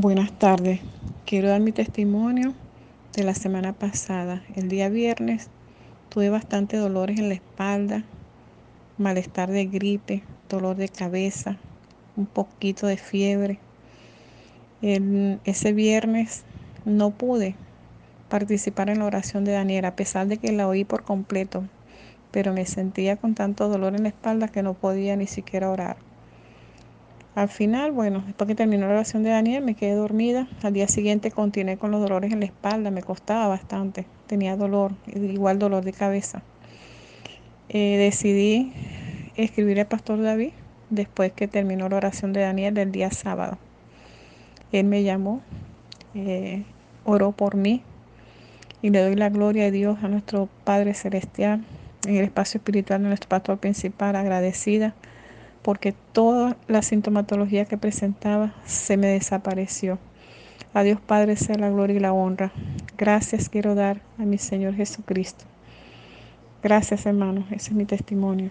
Buenas tardes. Quiero dar mi testimonio de la semana pasada. El día viernes tuve bastante dolores en la espalda, malestar de gripe, dolor de cabeza, un poquito de fiebre. ese viernes no pude participar en la oración de Daniel, a pesar de que la oí por completo, pero me sentía con tanto dolor en la espalda que no podía ni siquiera orar. Al final, bueno, después que terminó la oración de Daniel, me quedé dormida. Al día siguiente continué con los dolores en la espalda, me costaba bastante. Tenía dolor, igual dolor de cabeza. Eh, decidí escribir al pastor David después que terminó la oración de Daniel del día sábado. Él me llamó, eh, oró por mí y le doy la gloria a Dios, a nuestro Padre Celestial, en el espacio espiritual de nuestro pastor principal, agradecida porque toda la sintomatología que presentaba se me desapareció. A Dios Padre sea la gloria y la honra. Gracias quiero dar a mi Señor Jesucristo. Gracias hermanos, ese es mi testimonio.